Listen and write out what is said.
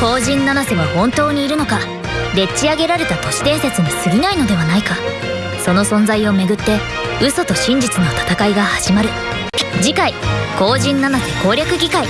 後陣七瀬は本当にいるのか？でっち上げられた都市伝説に過ぎないのではないか？その存在をめぐって嘘と真実の戦いが始まる。次回後陣七瀬攻略議会。